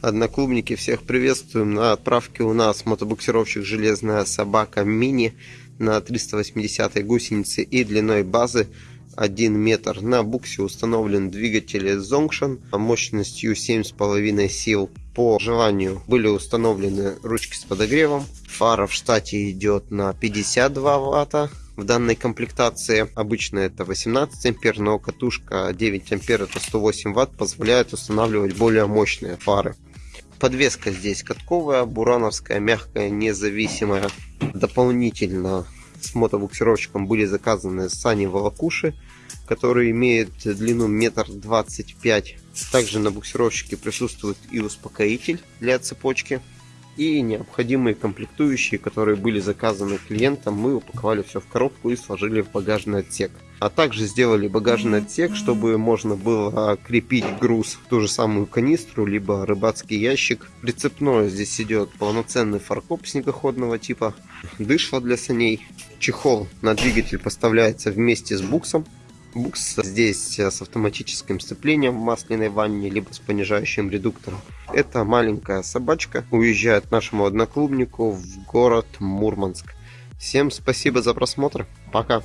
Одноклубники, всех приветствуем. На отправке у нас мотобуксировщик «Железная собака мини» на 380 гусенице и длиной базы 1 метр. На буксе установлен двигатель Zongshan мощностью 7,5 сил. По желанию были установлены ручки с подогревом. Фара в штате идет на 52 ватта в данной комплектации. Обычно это 18 ампер, но катушка 9 ампер это 108 ватт позволяет устанавливать более мощные фары. Подвеска здесь катковая, бурановская, мягкая, независимая. Дополнительно с мотобуксировщиком были заказаны сани волокуши, которые имеют длину метр двадцать пять. Также на буксировщике присутствует и успокоитель для цепочки и необходимые комплектующие, которые были заказаны клиентам, мы упаковали все в коробку и сложили в багажный отсек. А также сделали багажный отсек, чтобы можно было крепить груз в ту же самую канистру, либо рыбацкий ящик. Прицепное здесь идет полноценный фаркоп снегоходного типа, дышло для саней. Чехол на двигатель поставляется вместе с буксом. Букс здесь с автоматическим сцеплением в масляной ванне, либо с понижающим редуктором. Это маленькая собачка уезжает нашему одноклубнику в город Мурманск. Всем спасибо за просмотр. Пока.